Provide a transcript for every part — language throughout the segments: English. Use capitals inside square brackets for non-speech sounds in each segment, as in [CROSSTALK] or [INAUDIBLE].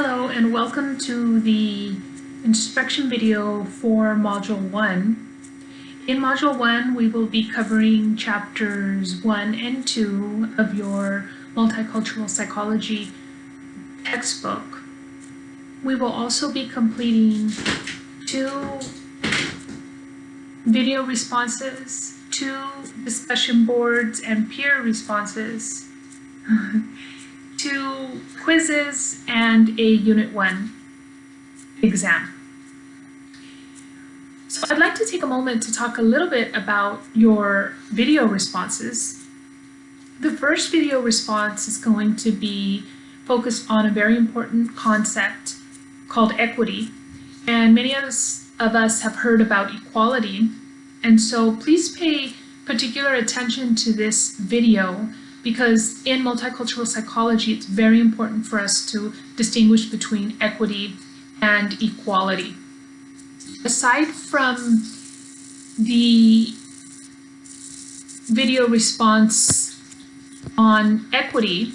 Hello and welcome to the instruction video for Module 1. In Module 1 we will be covering chapters 1 and 2 of your Multicultural Psychology textbook. We will also be completing two video responses, two discussion boards and peer responses, [LAUGHS] two quizzes, and a Unit 1 exam. So I'd like to take a moment to talk a little bit about your video responses. The first video response is going to be focused on a very important concept called equity. And many of us, of us have heard about equality. And so please pay particular attention to this video because in multicultural psychology, it's very important for us to distinguish between equity and equality. Aside from the video response on equity,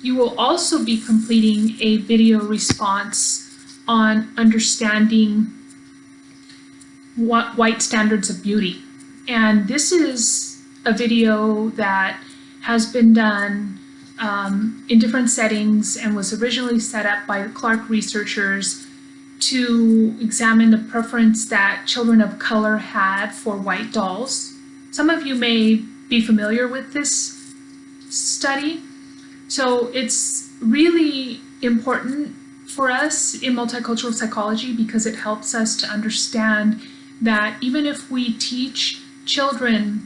you will also be completing a video response on understanding what white standards of beauty. And this is a video that has been done um, in different settings and was originally set up by the Clark researchers to examine the preference that children of color had for white dolls. Some of you may be familiar with this study. So it's really important for us in multicultural psychology because it helps us to understand that even if we teach children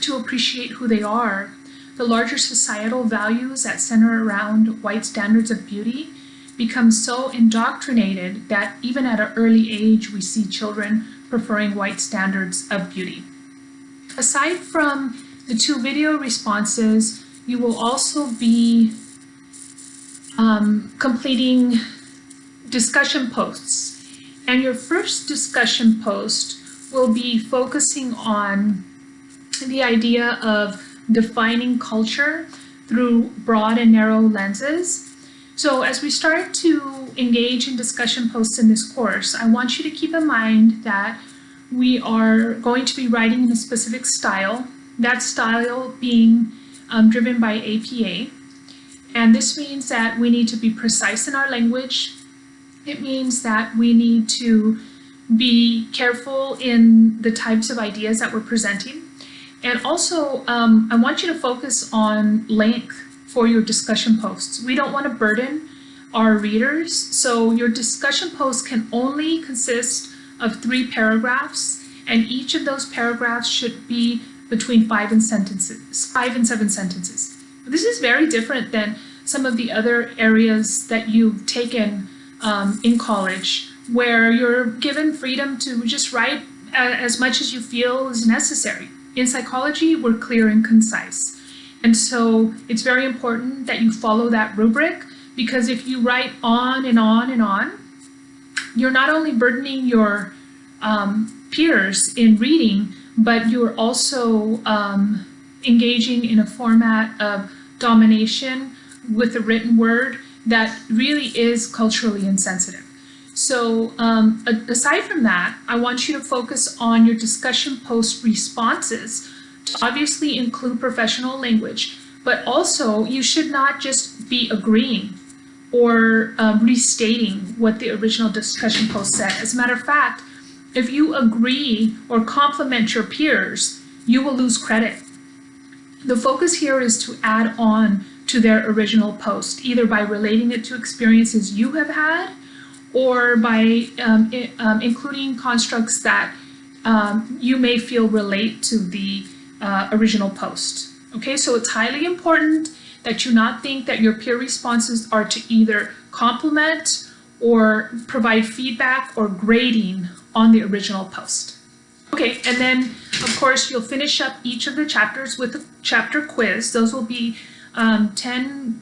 to appreciate who they are, the larger societal values that center around white standards of beauty become so indoctrinated that even at an early age we see children preferring white standards of beauty. Aside from the two video responses, you will also be um, completing discussion posts. And your first discussion post will be focusing on the idea of defining culture through broad and narrow lenses. So as we start to engage in discussion posts in this course, I want you to keep in mind that we are going to be writing in a specific style, that style being um, driven by APA. And this means that we need to be precise in our language. It means that we need to be careful in the types of ideas that we're presenting. And also, um, I want you to focus on length for your discussion posts. We don't want to burden our readers, so your discussion post can only consist of three paragraphs, and each of those paragraphs should be between five and sentences, five and seven sentences. This is very different than some of the other areas that you've taken um, in college, where you're given freedom to just write as much as you feel is necessary. In psychology, we're clear and concise. And so it's very important that you follow that rubric because if you write on and on and on, you're not only burdening your um, peers in reading, but you're also um, engaging in a format of domination with the written word that really is culturally insensitive. So um, aside from that, I want you to focus on your discussion post responses to obviously include professional language, but also you should not just be agreeing or um, restating what the original discussion post said. As a matter of fact, if you agree or compliment your peers, you will lose credit. The focus here is to add on to their original post, either by relating it to experiences you have had or by um, um, including constructs that um, you may feel relate to the uh, original post. Okay, so it's highly important that you not think that your peer responses are to either compliment or provide feedback or grading on the original post. Okay, and then of course you'll finish up each of the chapters with a chapter quiz. Those will be um, 10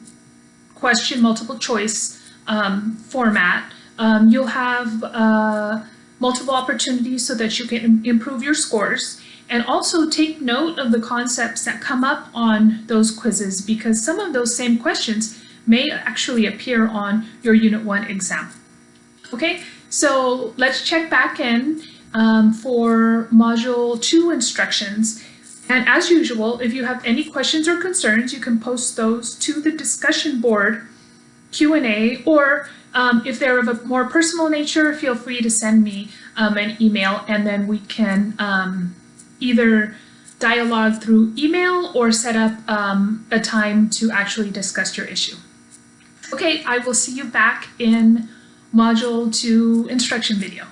question multiple choice um, format um, you'll have uh, multiple opportunities so that you can improve your scores and also take note of the concepts that come up on those quizzes because some of those same questions may actually appear on your Unit 1 exam. Okay, so let's check back in um, for Module 2 instructions. And as usual, if you have any questions or concerns, you can post those to the discussion board Q&A, or um, if they're of a more personal nature, feel free to send me um, an email and then we can um, either dialogue through email or set up um, a time to actually discuss your issue. Okay, I will see you back in Module 2 instruction video.